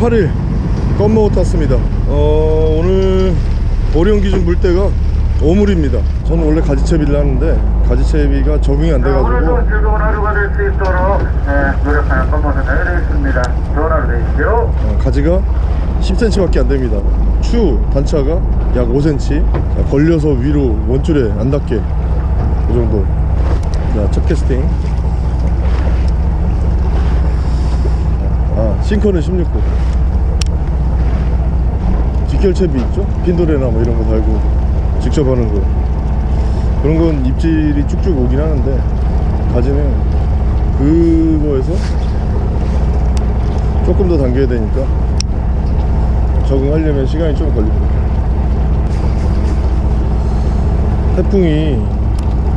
8일 껌먹어 탔습니다. 어, 오늘 보령 기준 물때가 5물입니다. 저는 원래 가지채비를 하는데 가지채비가 적응이 안 돼가지고 오늘도 즐거운 하루가 될 수 있도록 네, 노력하는 건모습 해드리겠습니다. 좋은 하루 되십시오. 어, 가지가 10cm밖에 안 됩니다. 추 단차가 약 5cm 자, 걸려서 위로 원줄에 안 닿게 이 정도. 자첫 캐스팅. 아 싱커는 16호 뒷결채비 있죠? 핀도레나 뭐 이런 거 달고 직접 하는 거. 그런 건 입질이 쭉쭉 오긴 하는데 가지는 그거에서 조금 더 당겨야 되니까 적응하려면 시간이 좀 걸립니다. 태풍이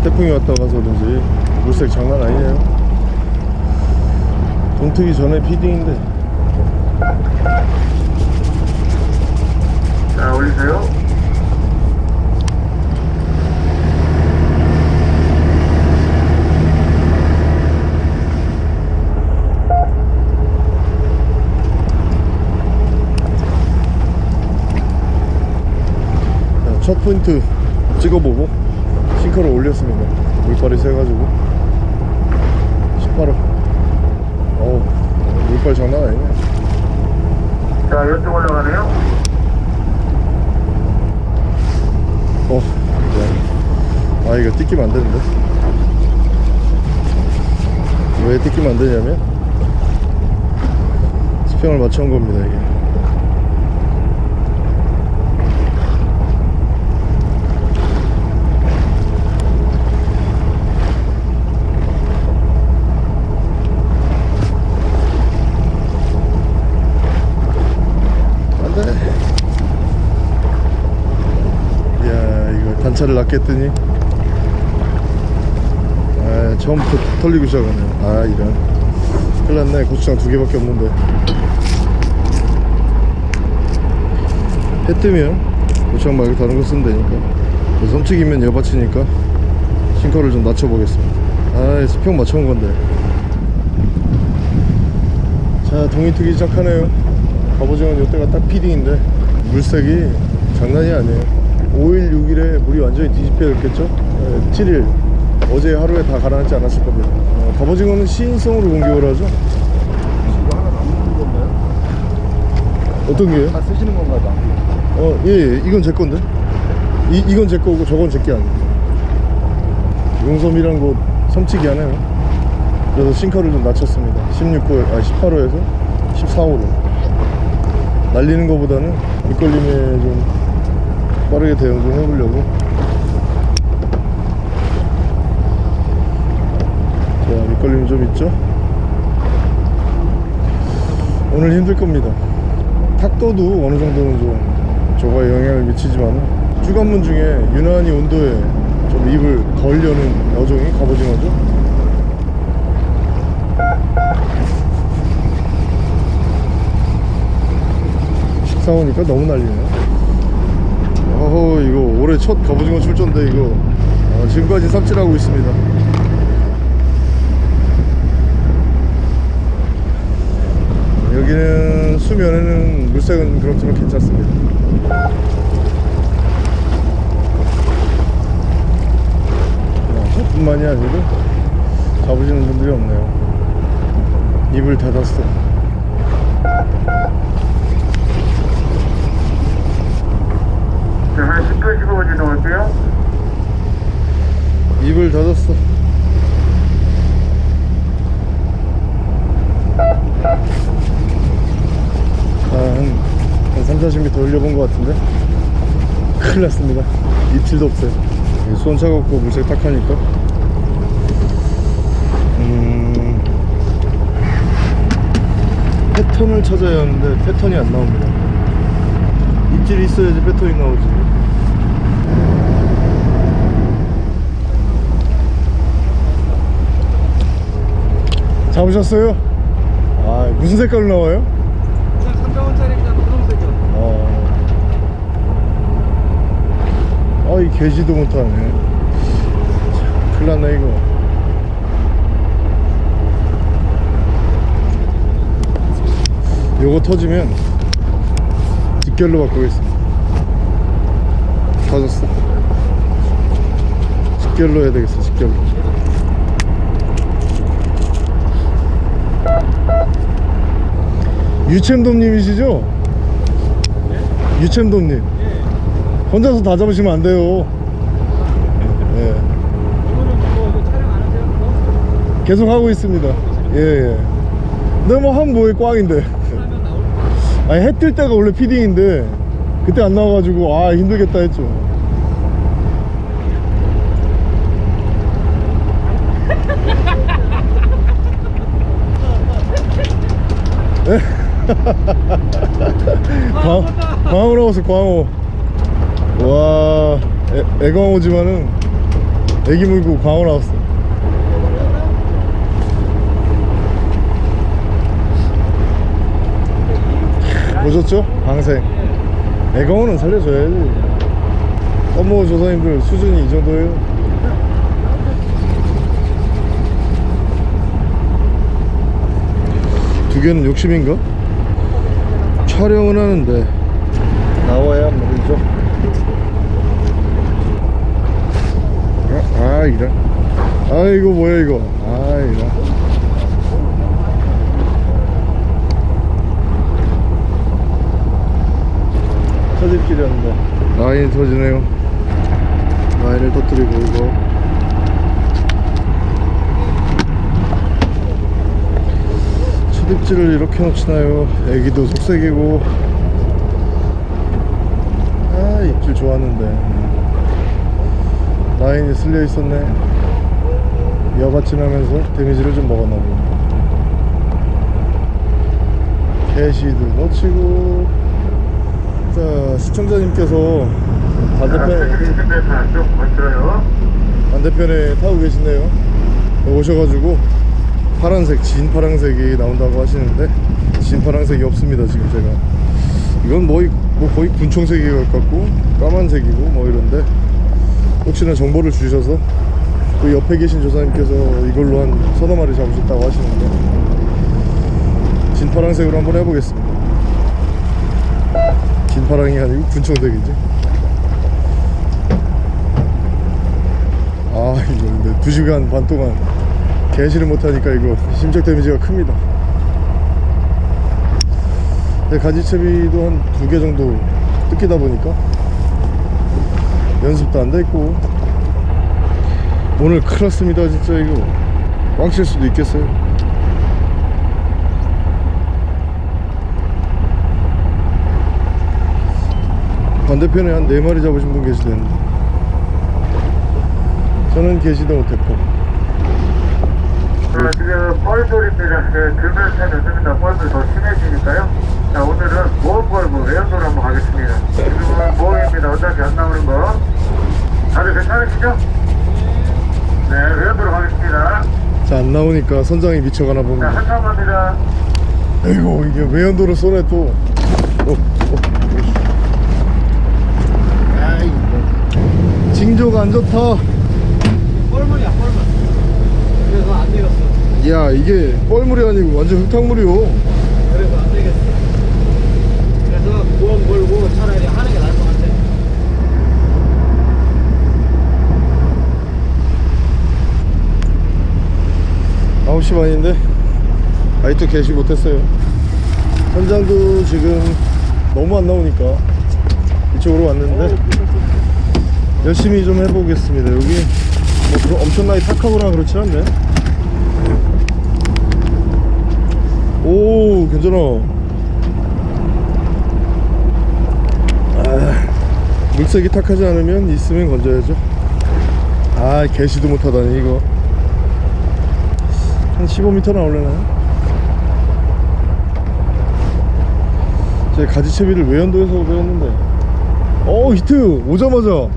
태풍이 왔다 가서 그런지 물색 장난 아니네요. 동트기 전에 피딩인데 자, 올리세요. 자, 첫 포인트 찍어보고 싱커를 올렸습니다 물발이 세가지고 18호 어우 물발 장난 아니네 자, 이쪽 올라가네요. 어, 네. 아 이거 뜯기면 안 되는데 왜 뜯기면 안 되냐면 수평을 맞춰온 겁니다 이게 안돼 이야 이거 단차를 했더니. 아 처음부터 털리고 시작하네. 아 이런. 큰일 났네. 고추장 두 개밖에 없는데. 해 뜨면 고추장 말고 다른 거 쓰면 되니까. 그 섬치기면 여받치니까 싱커를 좀 낮춰보겠습니다. 아 수평 맞춰온 건데. 자 동이 트기 시작하네요. 갑오징어는 이때가 딱 피딩인데 물색이 장난이 아니에요 5일 6일에 물이 완전히 뒤집혀졌겠죠 7일 어제 하루에 다 가라앉지 않았을 겁니다 어, 갑오징어는 시인성으로 공격을 하죠 이거 하나 남는 건가요? 어떤 게요? 다 쓰시는 건가요? 남 어, 예, 예, 이건 제 건데. 이, 이건 제 거고 저건 제 게 아니에요. 용섬이란 곳 섬치기 하네요. 그래서 싱커를 좀 낮췄습니다. 16호, 아, 18호에서 14호로. 날리는 것보다는 밑걸림에 좀 빠르게 대응 좀 해보려고. 자, 밑걸림이 좀 있죠? 오늘 힘들 겁니다. 탁도도 어느 정도는 좀 저거에 영향을 미치지만 주간문 중에 유난히 온도에 좀 입을 걸려는 여종이 갑오징어죠 식사 오니까 너무 난리네요 어허 이거 올해 첫 갑오징어 출전데 이거. 아, 지금까지 삽질하고 있습니다. 여기는 수면에는 물색은 그렇지만 괜찮습니다. 어, 저뿐만이 아니고 잡으시는 분들이 없네요. 입을 닫았어 한 10분 15분 지나올게요. 입을 닫았어. 아, 한, 한 3, 40m 올려본 것 같은데? 큰일 났습니다. 입질도 없어요. 수온 차갑고 물색 딱 하니까. 음, 패턴을 찾아야 하는데 패턴이 안 나옵니다. 입질이 있어야지 패턴이 나오지 잡으셨어요? 아 무슨 색깔로 나와요? 그냥 300원짜리 그냥 분홍색이요. 어. 아이 개지도 못하네. 참, 큰일 났네 이거. 요거 터지면 직결로 바꾸겠습니다. 터졌어. 직결로 해야 되겠어 직결로 유챔돔님이시죠? 유챔돔님 혼자서 다 잡으시면 안 돼요 예. 계속 하고 있습니다 예예 근데 뭐 하면 뭐해 꽝인데 아니 해 뜰 때가 원래 피딩인데 그때 안 나와가지고 아 힘들겠다 했죠 에? 광, 광어 나왔어 광어. 와 애, 애광어지만은 애기 물고 광어 나왔어. 보셨죠? 방생. 애광어는 살려줘야지. 어머 조사님들 수준이 이 정도예요. 두 개는 욕심인가? 촬영은 하는데. 나와야 말이죠? 아, 아 이런. 아 이거 뭐야 이거? 아 이런. 터질 길이었는데. 라인이 터지네요. 라인을 터뜨리고 이거 초입질을 이렇게 놓치나요. 애기도 속색이고. 아 입질 좋았는데. 라인이 쓸려 있었네. 여받침하면서 데미지를 좀 먹었나 보네. 개시도 놓치고. 자 시청자님께서 반대편에 120m 쭉 멋져요. 반대편에 타고 계시네요. 오셔가지고 파란색 진 파란색이 나온다고 하시는데 진 파란색이 없습니다 지금 제가. 이건 뭐, 이- 뭐 거의 분청색이 가깝고 까만색이고 뭐 이런데 혹시나 정보를 주셔서 그 옆에 계신 조사님께서 이걸로 한 서너 마리 잡으셨다고 하시는데 진 파란색으로 한번 해보겠습니다. 진 파랑이 아니고 분청색이지. 아 이거 근데 2시간 반 동안 개시를 못하니까 이거 심적 데미지가 큽니다. 가지채비도 한 두 개 정도 뜯기다 보니까 연습도 안 됐고 오늘 큰일 났습니다 진짜 이거. 꽝칠 수도 있겠어요. 반대편에 한 네마리 잡으신 분 계시대는데 저는 계시도 못했고 어, 지금 뻘돌입니다. 그, 들면서 요즘이나 뻘돌 더 심해지니까요. 자, 오늘은 모험벌브 외연도로 한번 가겠습니다. 지금은 모험입니다. 어차피 안 나오는 거. 다들 괜찮으시죠? 네, 외연도로 가겠습니다. 자 안 나오니까 선장이 미쳐가나 자, 봅니다 한참 갑니다. 아이고 이게 외연도로 쏘네 또 어, 어. 아이고 징조가 안 좋다 뻘물이야 뻘물 그래서 안 되겠어 야 이게 뻘물이 아니고 완전 흙탕물이요. 그래서 안 되겠어. 그래서 구원 걸고 차라리 하는 게 나을 것 같아. 9시 반인데 아직도 개시 못했어요. 선장도 지금 너무 안 나오니까 이쪽으로 왔는데 열심히 좀 해보겠습니다. 여기 뭐 엄청나게 탁하거나 그렇지 않네 오 괜찮아. 아, 물색이 탁하지 않으면 있으면 건져야죠. 아 개시도 못하다니 이거. 한 15m 나올려나요? 제 가지채비를 외연도에서 배웠는데. 어 히트! 오자마자.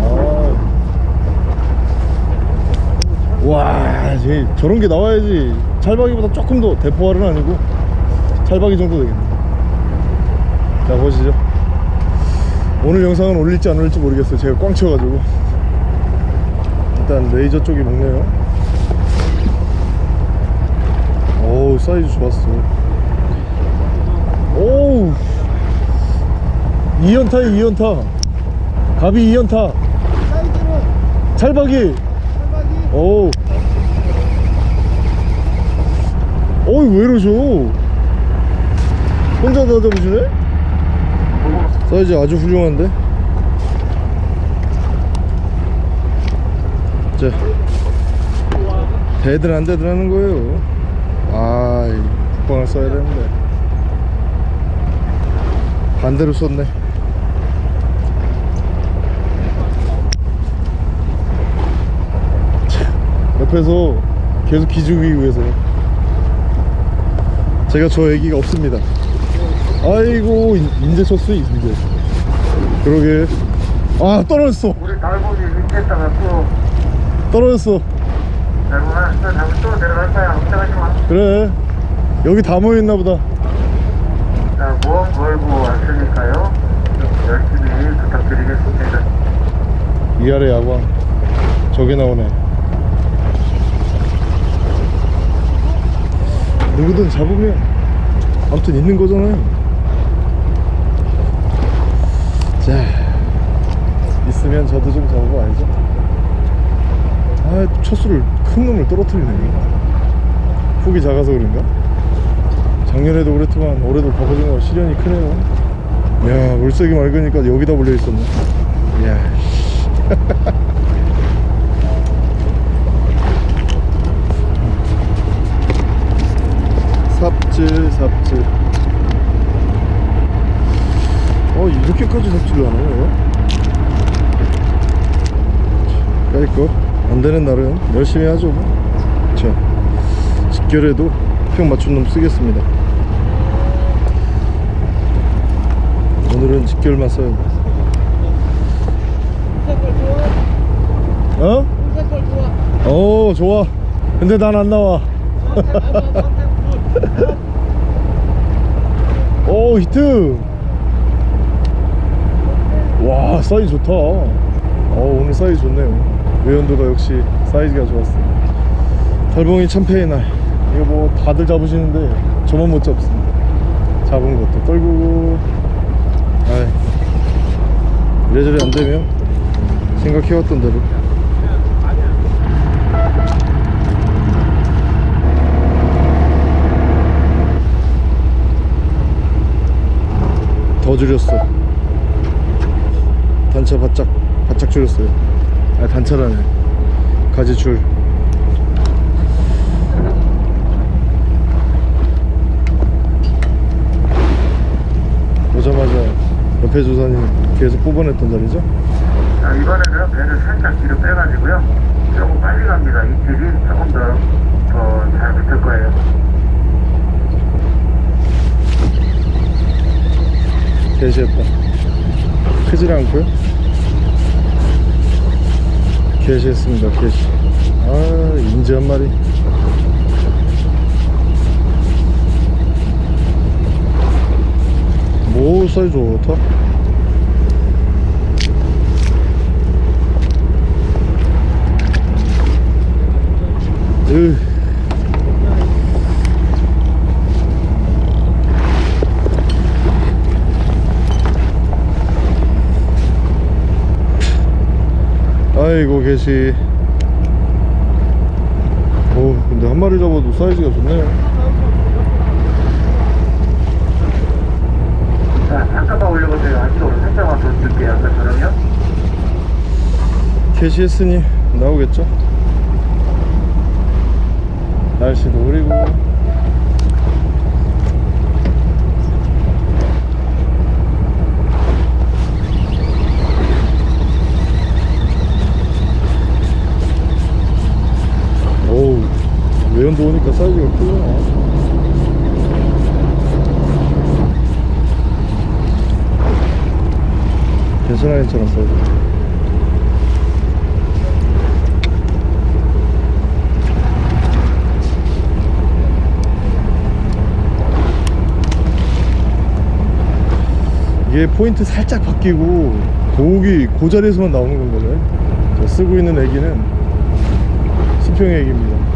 아. 와 제, 저런 게 나와야지 찰박이보다 조금 더 대포알은 아니고 찰박이 정도 되겠네. 자 보시죠. 오늘 영상은 올릴지 안 올릴지 모르겠어요. 제가 꽝 쳐가지고. 일단 레이저 쪽이 먹네요. 어우 사이즈 좋았어. 오우. 2연타에 2연타. 갑이 2연타. 사이즈는 찰박이. 한박이. 오우 어이 왜 이러셔 혼자 다 잡으시네? 사이즈 아주 훌륭한데? 자 대들 안 대들 하는 거예요. 아 국방을 써야 되는데. 반대로 썼네. 참, 옆에서 계속 기죽이기 위해서 제가 저 애기가 없습니다. 아이고 인- 인제 쳤어 인제 그러게. 아 떨어졌어. 우리 달고기 밑에다가 또 떨어졌어. 하나 또 내려갈 거야. 걱정하지 마. 그래. 여기 다 모여있나 보다. 자, 모험 걸고 왔으니까요. 열심히 부탁드리겠습니다. 위아래 야광. 저게 나오네 누구든 잡으면 아무튼 있는 거잖아요. 자 있으면 저도 좀 잡아봐야죠. 아 첫수를 큰 놈을 떨어뜨리네. 폭이 작아서 그런가? 작년에도 그랬지만 올해도 갑오징어 시련이 크네요. 야 물색이 맑으니까 여기다 몰려있었네. 이야 삽질 삽질. 어 이렇게까지 삽질을 하나요 까이거 안되는 날은 열심히 하죠 뭐. 자 직결에도 평 맞춘 놈 쓰겠습니다. 오늘은 직결만 써야 돼. 어? 색깔 좋아. 근데 난 안 나와 오 히트. 와 사이즈 좋다. 어 오늘 사이즈 좋네요. 외연도가 역시 사이즈가 좋았어 달봉이 참패의 날. 이거 뭐 다들 잡으시는데 저만 못 잡습니다. 잡은 것도 떨구고. 아이 이래저래 안 되면 생각해왔던 대로 더 줄였어 단차 바짝 바짝 줄였어요 아 단차라네 가지줄 오자마자 옆에 조사님 계속 뽑아냈던 자리죠 자, 이번에는 배를 살짝 뒤로 빼가지고요. 조금 빨리 갑니다. 이틀이 조금 더, 더잘 붙을 거예요. 개시했다 크질 않고요. 개시했습니다 개시. 아 인지 한 마리. 뭐 사이즈 좋다? 으 아이고 개시 오 근데 한 마리 잡아도 사이즈가 좋네요 자, 잠깐만 올려보세요. 안쪽으로 살짝만 더 줄게요. 아까처럼요. 캐시했으니 나오겠죠 날씨도 흐리고 오우 외연도 오니까 사이즈가 크구나. 괜찮아 괜찮아 사이즈 이게 포인트 살짝 바뀌고 고기 그 자리에서만 나오는 건가요? 저 쓰고 있는 애기는 수평 애기입니다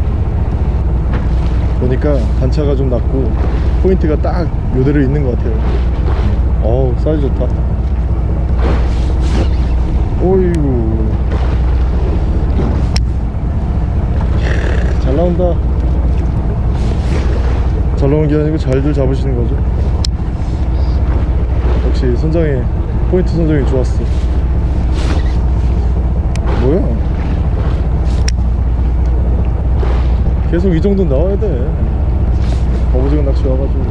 보니까 단차가 좀 낮고 포인트가 딱 요대로 있는 것 같아요. 어우 사이즈 좋다. 오이구. 잘 나온다. 잘 나온 게 아니고 잘들 잡으시는 거죠? 역시 선장이 포인트 선정이 좋았어. 뭐야 계속 이 정도 나와야 돼. 거부지간 낚시 와가지고.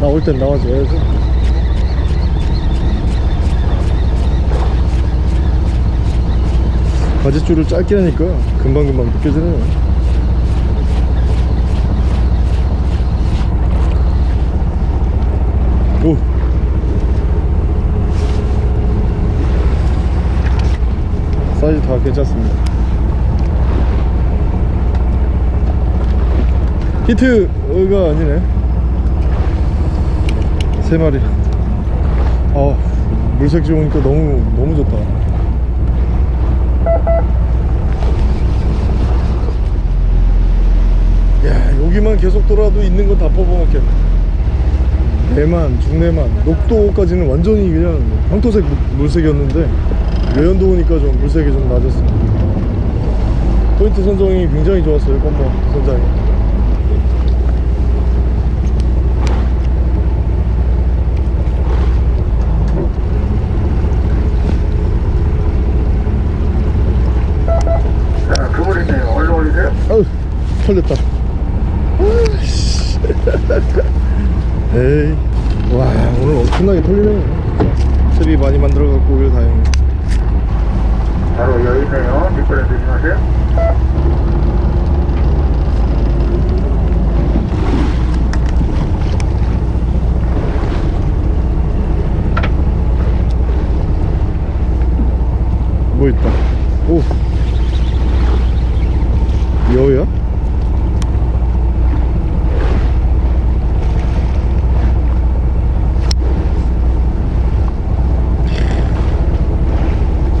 나올 땐 나와줘야지. 바지줄을 짧게 하니까 금방금방 느껴지네요 오. 사이즈 다 괜찮습니다 히트가 아니네. 세 마리. 아 물색 좋으니까 너무 너무 좋다. 야 여기만 계속 돌아도 있는 건 다 뽑아먹겠네. 대만 중대만 녹도까지는 완전히 그냥 황토색 물- 물색이었는데 외연도 오니까 좀 물색이 좀 낮았습니다. 포인트 선정이 굉장히 좋았어요 껌버 선장이 자, 그물 있네요. 얼른 아우 털렸다. 에이 와 오늘 엄청나게 털리네 트리 많이 만들어갖고 오길 다행이네 바로 여기 있네요. 미끄러 조심하세요. 뭐 있다 오 여우야?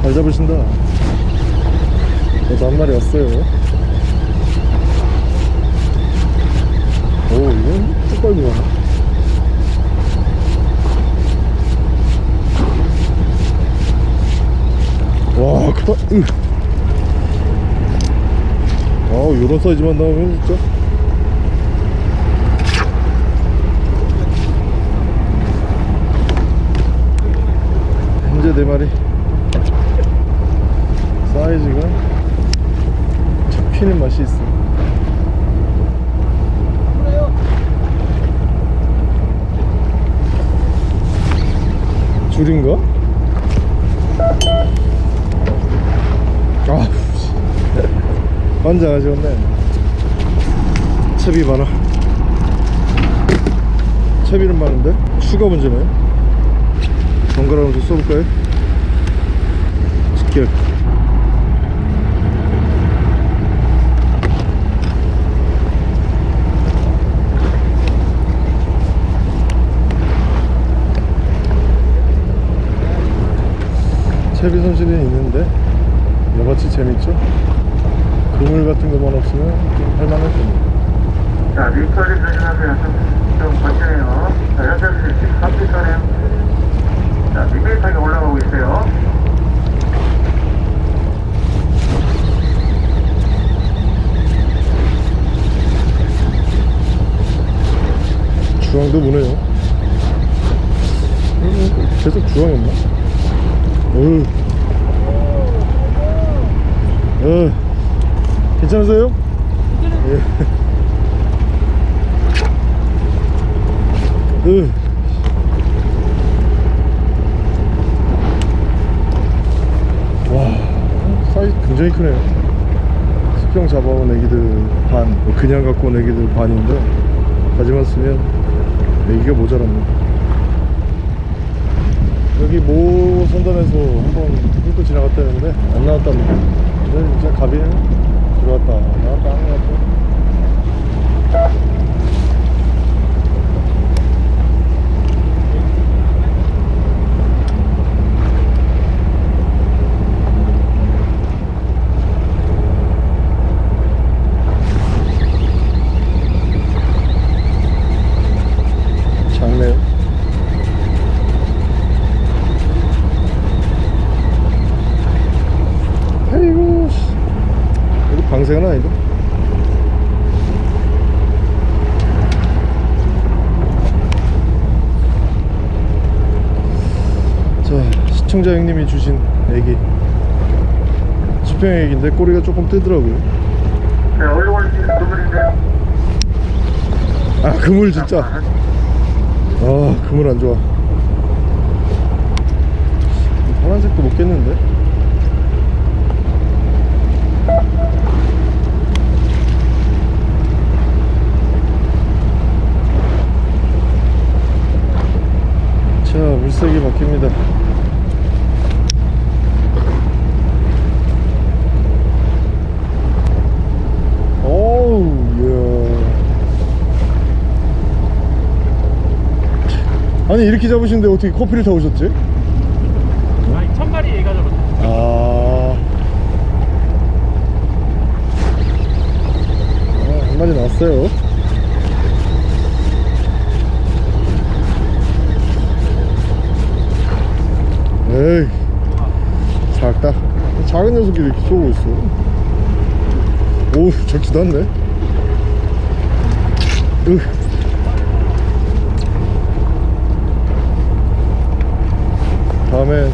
잘 잡으신다 저도 한 마리 왔어요 오 이건 가네 와 크다 으. 아우 요런 사이즈만 나오면 진짜 현재 네 마리 사이즈가 잡히는 맛이 있어 줄인가? 아, 씨. 완전 아쉬웠네. 채비 많아. 채비는 많은데 추가 문제네. 번갈아 가면서 써볼까요? 직결. 채비 손실은 있는데 여같이 재밌죠? 그물 같은 것만 없으면 좀 할만할 겁니다. 자, 미끄러 조심하세요. 좀, 좀 거치네요. 자, 현재 13피터네요. 자, 밋밋하게 올라가고 있어요. 주황도 무네요. 음, 계속 주황이었나? 어휴. 어, 괜찮으세요? 예. 으. 와, 사이즈 굉장히 크네요. 수평 잡아온 애기들 반, 뭐 그냥 갖고 온 애기들 반인데, 가지만 쓰면 애기가 모자랍니다. 여기 모 선단에서 한번 훑고 지나갔다는데 안 나왔답니다. 근데 진짜 갑이네. 들 어왔다 나 되나 이거? 자 시청자 형님이 주신 애기. 집행 애기인데 꼬리가 조금 뜨더라고요. 네 얼굴이 그물인데요 아 그물 진짜. 아 그물 안 좋아. 파란색도 못 겠는데? 자 물색이 바뀝니다 아니 이렇게 잡으시는데 어떻게 커피를 타오셨지? 아니 천마리 얘가 잡았어 아... 아, 한 마리 나왔어요. 에이, 작다. 작은 녀석이 이렇게 쏘고 있어. 오, 적지도 않네. 으. 다음에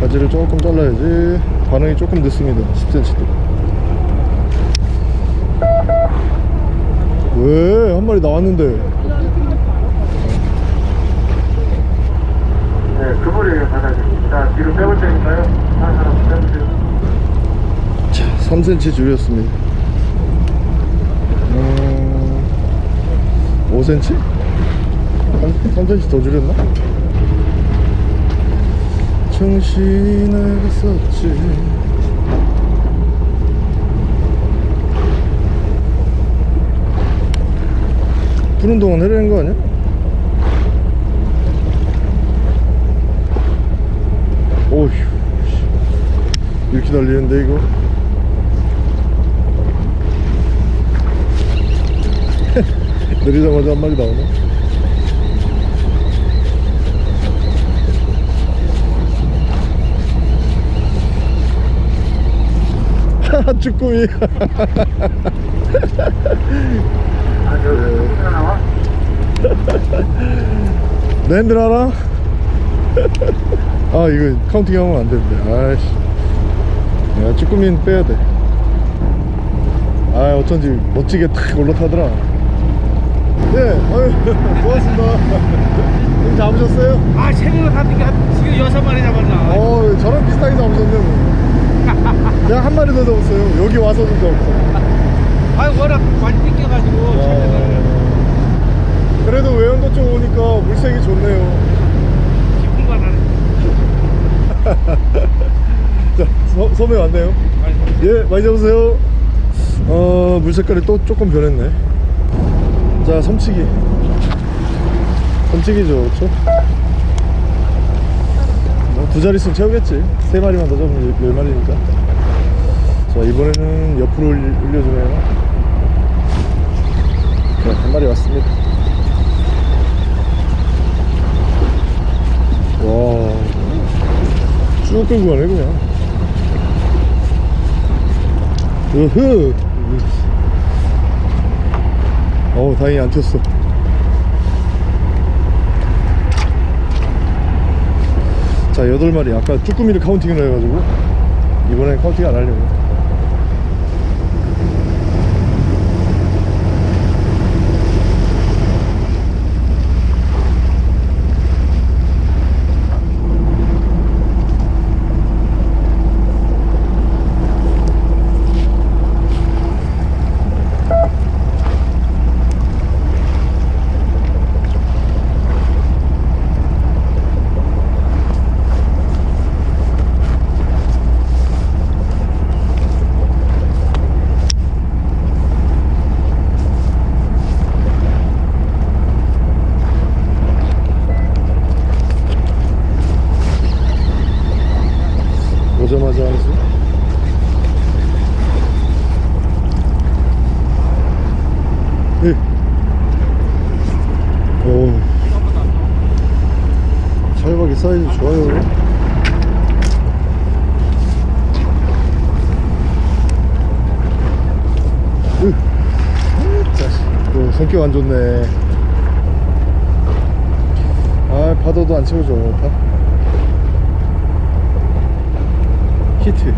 바지를 조금 잘라야지 반응이 조금 늦습니다 10cm도 왜 한 마리 나왔는데 네, 그물이에요, 바닥에. 자, 뒤로 빼볼 테니까요. 하나 사람 빼보세요. 자 3cm 줄였습니다 음, 5cm? 3, 3cm 더 줄였나? 정신을 썼지 푸는 동안 내리는 거 아니야? 오휴 씨. 이렇게 달리는데 이거 내리자마자 한 마리 나오네 쭈꾸미 아, 저, 네. 알아? 아 이거 counting 하면 안 되는데 아이씨 야 쭈꾸미는 빼야 돼 아 어쩐지 멋지게 탁 올라타더라. 네 아유 고맙습니다. 형 잡으셨어요? 아 새우를 하니까 지금 여섯 마리 잡았나? 어 저랑 비슷하게 잡으셨네 뭐. 내가 한 마리 더 잡았어요. 여기 와서도 잡았어. 아 워낙 많이 뜯겨가지고 처음에는 그래도 외연도 쪽 오니까 물색이 좋네요. 기쁜 거 서, 섬에 왔네요. 예 많이 잡으세요. 어 물 색깔이 또 조금 변했네. 자 섬치기. 섬치기죠 뭐, 두 자릿수는 채우겠지. 세 마리만 더 잡으면 열- 열 마리니까. 자 이번에는 옆으로 올려주네요. 네, 한 마리 왔습니다. 와쭉 끌고 가네 그냥 으흐 어우 다행히 안 튀었어. 자 여덟 마리. 아까 쭈꾸미를 counting을 해가지고 이번엔 counting 안 하려고 오자마자 한수 예. 오 찰박이 사이즈 좋아요 으. 자식 또 성격 안 좋네 아 파도도 안 채워줘 파 히트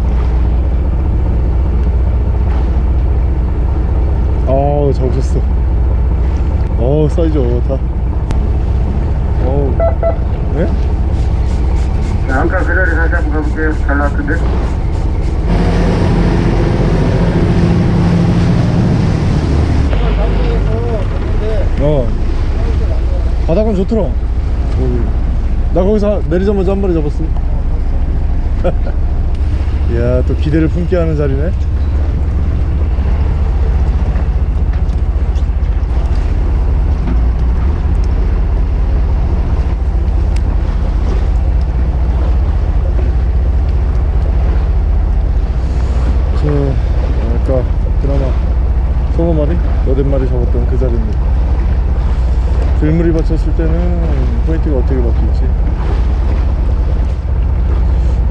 아우 잡으셨어 어우 사이즈 좋다 어우 네? 자, 아까 그 자리 다시 한번 가볼게요. 잘 나왔던데? 어. 바닥은 좋더라. 어이. 나 거기서 내리자마자 한 마리 잡았어. 이야 또 기대를 품게 하는 자리네 저 아까 드라마 서너 마리? 여덟 마리 잡았던 그 자리입니다 들물이 받쳤을 때는 포인트가 어떻게 바뀔지.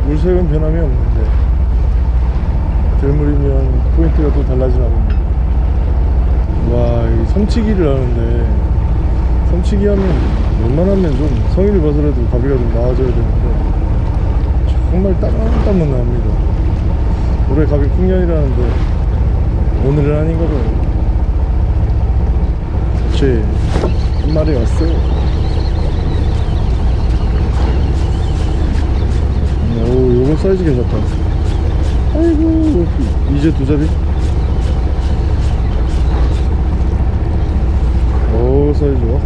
물색은 변함이 없는데 들물이면 포인트가 또 달라지나 봅니다 와이 섬치기를 하는데 섬치기 하면 웬만하면 좀 성의를 봐서라도 갑이가 좀 나아져야 되는데 정말 따문따문 나옵니다. 올해 가비 풍년이라는데 오늘은 아닌가 봐요. 한 마리 왔어 오요 거 사이즈 괜찮다. 아이고 이제 두 자리? 오 사이즈 좋아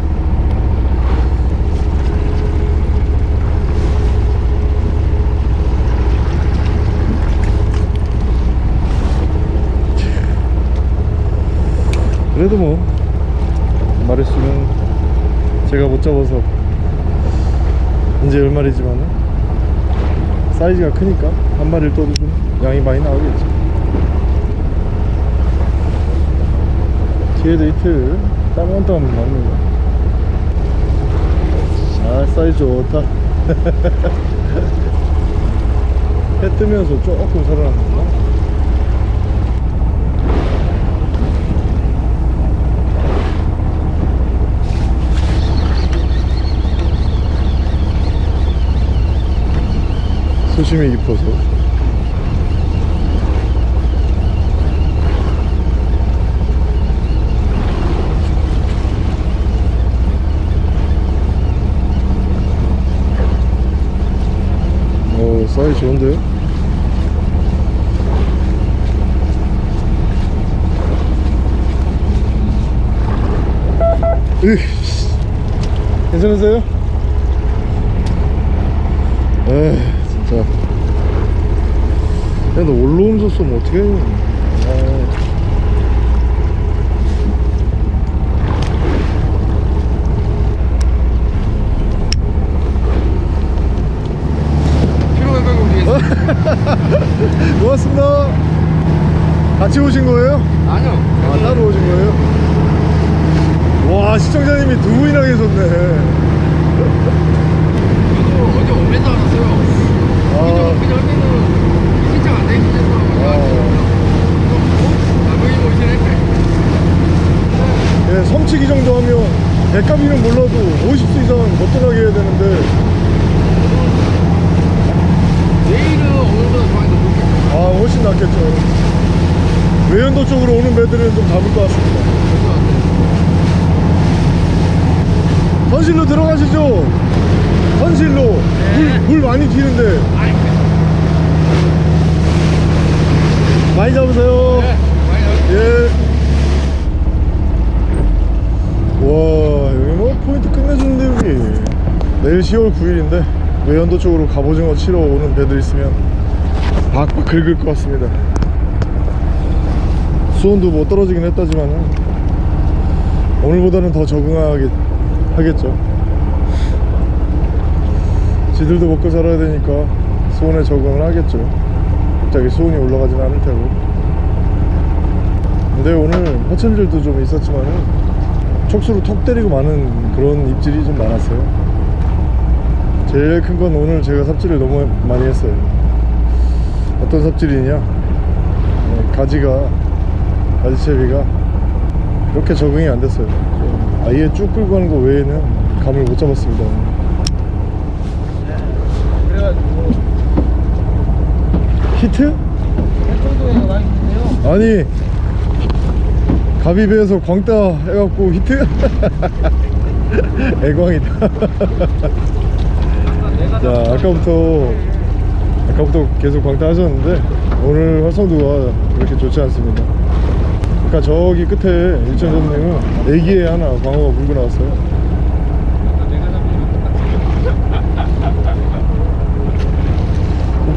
그래도 뭐 마리수는 제가 못 잡아서 이제 열 마리지만은 사이즈가 크니까 한 마리를 떠도 좀 양이 많이 나오겠죠 뒤에도 이틀 따문따문 나옵니다 아 사이즈 좋다. 해 뜨면서 조금 살아났구나 소심이 깊어서 오 사이즈 좋은데요? 괜찮으세요? 에이 진짜 야 너 올라오면서 쏘면 어떡해 아. 피로 감각이 올리겠습니다. 고맙습니다 같이 오신 거예요? 아니요. 아 따로 오신 거예요? 와 시청자님이 두 분이나 계셨네 저도 어제 오면서 알았어요. 예, 섬치기 정도 하면 백값이는 몰라도 50수 이상 거뜬하게 해야 되는데. 내일은 오늘보다 많이 높겠죠. 아 훨씬 낫겠죠. 외연도 쪽으로 오는 배들은 좀 잡을 것 같습니다. 선실로 들어가시죠 선실로 물, 물 많이 튀는데. 많이 잡으세요. 예. 와 여기 뭐 포인트 끝내주는데 여기. 내일 10월 9일인데 외연도 쪽으로 갑오징어 치러 오는 배들 있으면 박박 긁을 것 같습니다. 수온도 뭐 떨어지긴 했다지만은 오늘보다는 더 적응하게 하겠죠 지들도 먹고 살아야 되니까 수온에 적응을 하겠죠. 갑자기 수온이 올라가진 않을 테고. 근데 오늘 화천들도 좀 있었지만은 촉수로 톡 때리고 마는 그런 입질이 좀 많았어요. 제일 큰 건 오늘 제가 삽질을 너무 많이 했어요. 어떤 삽질이냐? 네, 가지가 가지채비가 그렇게 적응이 안 됐어요. 아예 쭉 끌고 가는 거 외에는 감을 못 잡았습니다 그래가지고 히트? 아니 가비배에서 광따 해갖고 히트? 애광이다 자 아까부터 아까부터 계속 광따 하셨는데 오늘 활성도가 그렇게 좋지 않습니다 그러니까 저기 끝에 일천전님은 애기에 하나 광어가 물고 나왔어요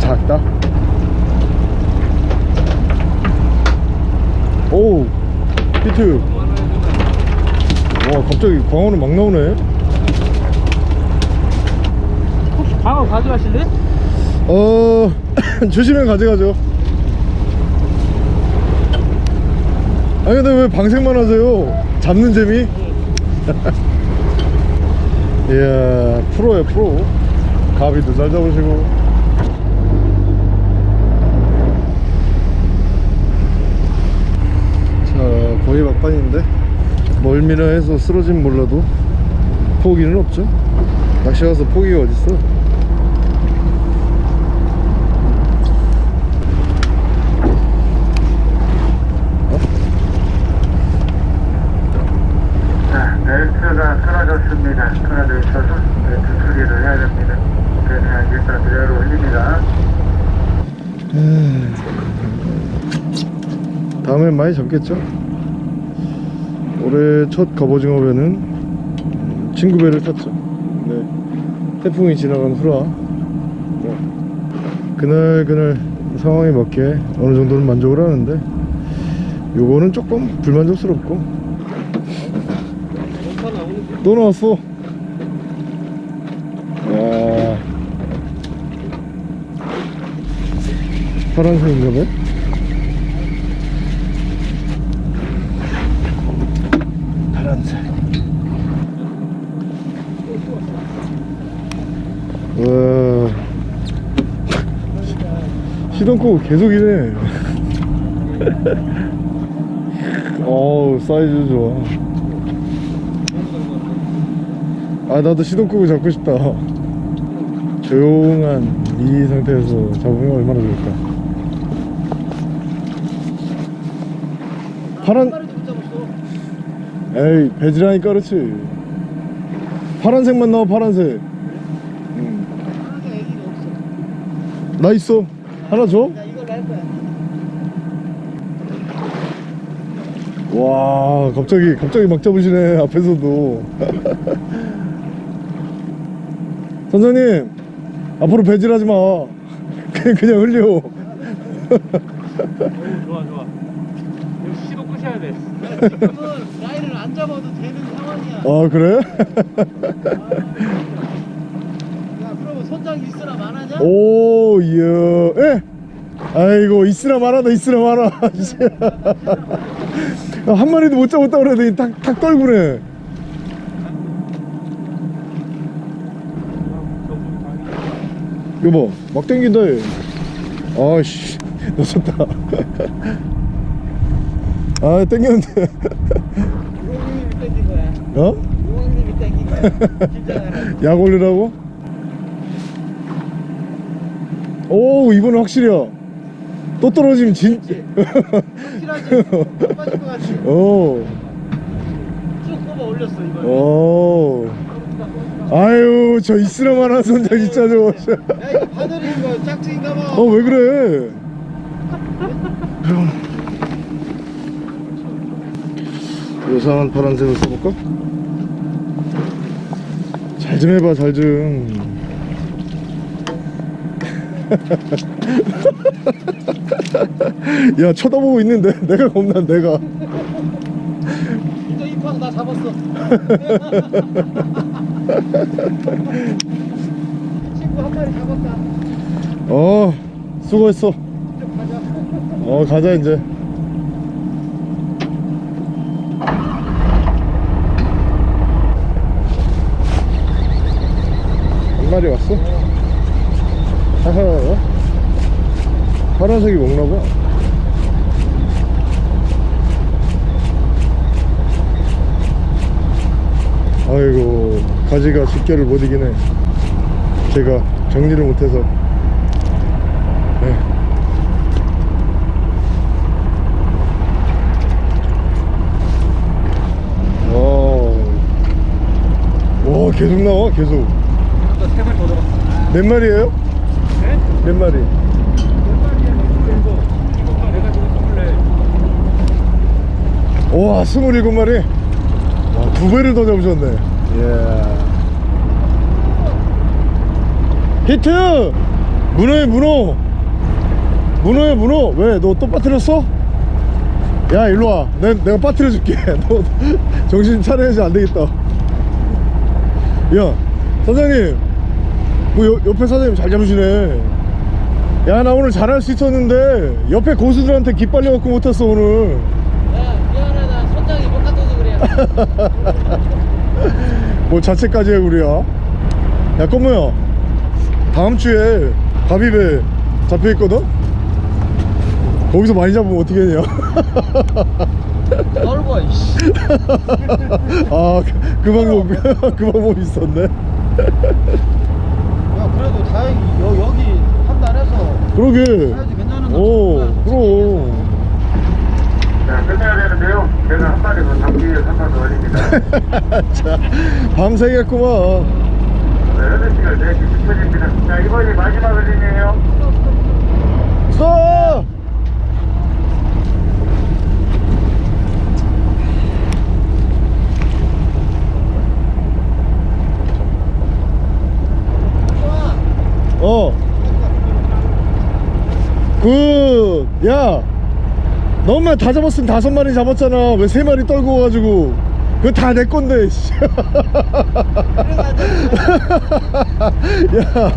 작다 오 히트. 와 갑자기 광어는 막 나오네. 혹시 방어 가져가실래? 어 주시면 가져가죠. 아니 근데 왜 방생만 하세요? 잡는 재미? 이야 프로야 프로. 가비도 잘 잡으시고 자 거의 막판인데 멀미나 해서 쓰러진 몰라도 포기는 없죠 낚시 가서 포기가 어딨어 자, 벨트가 끊어졌습니다. 끊어져 있어서 벨트 수리를 해야 됩니다. 그냥 일단 그대로 올립니다. 다음엔 많이 잡겠죠? 올해 첫 갑오징어배는 음, 친구 배를 탔죠. 네. 태풍이 지나간 후라 네. 그날 그날 상황에 맞게 어느 정도는 만족을 하는데 요거는 조금 불만족스럽고. 또 나왔어. 와. 파란색인가 봐. 파 끄고 계속 이래. 어우, 사이즈 좋아. 아 나도 시동 끄고 잡고 싶다 조용한 이 상태에서 잡으면 얼마나 좋을까 파란. 에이 배지라니까 그렇지 파란색만 나와 파란색 응. 없어. 나 있어 하나 줘? 와 갑자기 갑자기 막 잡으시네 앞에서도 선장님 앞으로 배질하지 마 그냥 그냥 흘려 좋아 좋아. 시도 끄셔야 돼. 지금은 라인을 안 잡아도 되는 상황이야. 아 그래? 야 그러면 손장이 있으나 마나냐? 오 이야. 에 아이고 있으나 말아다 있으나 말아 한 마리도 못 잡았다 그래도 탁, 탁 떨구네. 여보 막 땡긴다 얘. 아씨 놓쳤다. 아 땡겼는데. 어? 약 올리라고? 오 이번엔 확실이야 또 떨어지면 진 확실하지? 빠질 것 같지? 오. 쭉 뽑아 올렸어 이번에. 오. 아유 저 이스라만한 손자 진짜 저거 야 이거 바늘인 거 짝퉁인가 봐. 어왜 그래 그럼 요상한 파란색을 써볼까? 잘 좀 해봐 잘좀 야 쳐다보고 있는데 내가 겁나 내가 이제 입하고 나 잡았어. 친구 한 마리 잡았다. 어 수고했어 가자. 어 가자 이제 한 마리 왔어? 하하 파란색이 먹나봐. 아이고 가지가 집결을 못 이기네. 제가 정리를 못해서. 네. 와. 계속 나와 계속. 몇 마리에요? 네? 몇 마리? 와 27마리? 와, 두 배를 더 잡으셨네. 예 히트! 문어에 문어! 문어에 문어! 왜 너 또 빠뜨렸어? 야 일로와. 내, 내가 빠뜨려 줄게. 너 정신 차려야지 안되겠다. 야 사장님. 뭐 여- 옆에 사장님 잘 잡으시네 야 나 오늘 잘할 수 있었는데 옆에 고수들한테 기빨려갖고 못했어 오늘 야 미안하다 선장이 못 갖다서 그래. 뭐 자체까지 해구리야 야 꼬모야 다음 주에 가비배 잡혀있거든? 거기서 많이 잡으면 어떻게 했냐 떨고 이씨. 아, 그, 그 방법, 그 방법 있었네. 야 그래도 다행히 여, 여기 그러게. 오, 거야, 그럼. 자, 끝내야 되는데요. 제가 한 마리 더 잡기 위해서 한마디 올립니다. 자, 밤새겠구만. 네, 8시간 4시 10분입니다. 자, 이번이 마지막 흘림이에요. 서! 어. 그, 야. 너만 다 잡았으면 다섯 마리 잡았잖아. 왜 세 마리 떨고 가지고. 그거 다 내 건데, 씨. 야.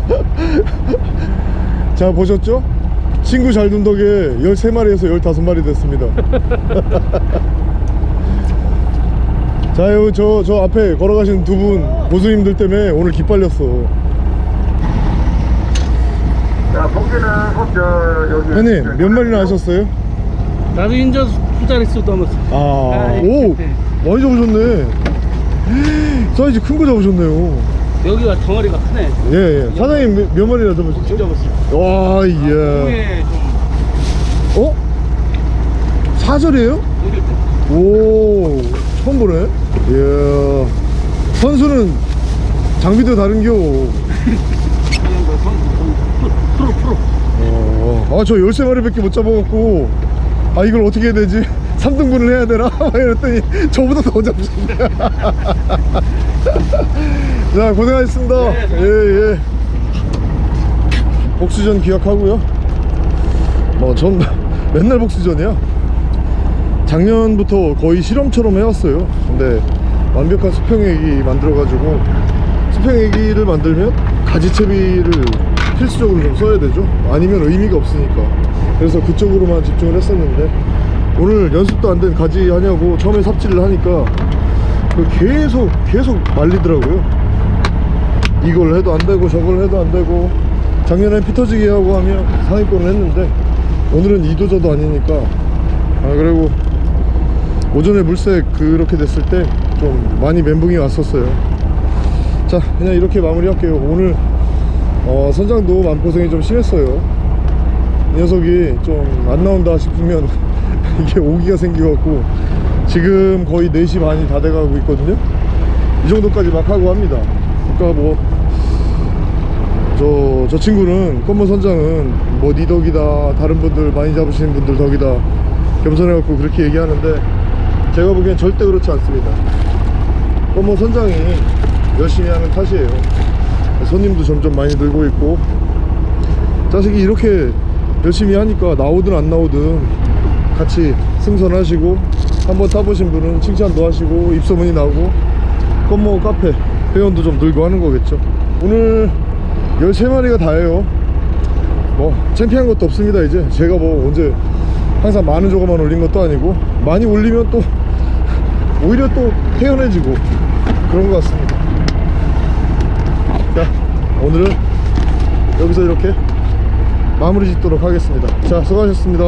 자, 보셨죠? 친구 잘 둔 덕에 13마리에서 15마리 됐습니다. 자, 요, 저, 저 앞에 걸어가신 두 분, 고수님들 때문에 오늘 기빨렸어. 자, 봉지는 꼭 저, 여기. 형님, 몇 마리나 하셨어요? 나도 인저 수자릿수 넘었어. 아, 아이, 오! 네. 많이 잡으셨네. 사이즈 큰 거 잡으셨네요. 여기가 덩어리가 크네. 예, 예. 사장님 몇, 몇 마리나 잡으셨죠? 좀 잡았어. 와, 예. 위에 좀 어? 사절이에요? 오, 처음 보네. 이야. 선수는 장비도 다른겨. 그냥 뭐 선- 프로 프로. 어, 아, 저 13마리밖에 못 잡아갖고, 아, 이걸 어떻게 해야 되지? 3등분을 해야 되나? 막 이랬더니, 저보다 더 잡으셨네. 자, 고생하셨습니다. 네, 네. 예, 예. 복수전 기약하고요. 뭐, 전 맨날 복수전이야. 작년부터 거의 실험처럼 해왔어요. 근데 완벽한 수평애기 만들어가지고 수평애기를 만들면 가지채비를 필수적으로 좀 써야 되죠. 아니면 의미가 없으니까. 그래서 그쪽으로만 집중을 했었는데 오늘 연습도 안 된 가지 하냐고 처음에 삽질을 하니까 그 계속 계속 말리더라고요. 이걸 해도 안 되고 저걸 해도 안 되고 작년에 피 터지게 하고 하면 상위권을 했는데 오늘은 이도저도 아니니까 아 그리고 오전에 물색 그렇게 됐을 때 좀 많이 멘붕이 왔었어요 자 그냥 이렇게 마무리 할게요 오늘 어, 선장도 마음고생이 좀 심했어요. 이 녀석이 좀 안 나온다 싶으면 이게 오기가 생겨갖고 지금 거의 4시 반이 다 돼가고 있거든요. 이 정도까지 막 하고 합니다. 그러니까 뭐 저, 저 친구는 검은 선장은 뭐 니 덕이다 다른 분들 많이 잡으시는 분들 덕이다 겸손해갖고 그렇게 얘기하는데 제가 보기엔 절대 그렇지 않습니다. 검은 선장이 열심히 하는 탓이에요 손님도 점점 많이 늘고 있고. 자식이 이렇게 열심히 하니까 나오든 안 나오든 같이 승선하시고 한번 타보신 분은 칭찬도 하시고 입소문이 나고 검모 카페 회원도 좀 늘고 하는 거겠죠. 오늘 13마리가 다예요. 뭐 창피한 것도 없습니다 이제. 제가 뭐 언제 항상 많은 조각만 올린 것도 아니고 많이 올리면 또 오히려 또 태연해지고 그런 것 같습니다. 자 오늘은 여기서 이렇게 마무리 짓도록 하겠습니다. 자 수고하셨습니다